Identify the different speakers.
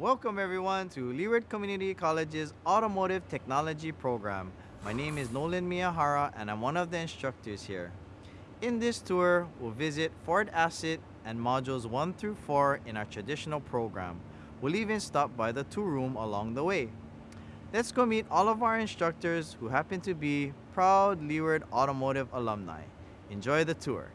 Speaker 1: Welcome everyone to Leeward Community College's Automotive Technology program. My name is Nolan Miyahara and I'm one of the instructors here. In this tour, we'll visit Ford Asset and modules 1 through 4 in our traditional program. We'll even stop by the tour room along the way. Let's go meet all of our instructors who happen to be proud Leeward Automotive alumni. Enjoy the tour.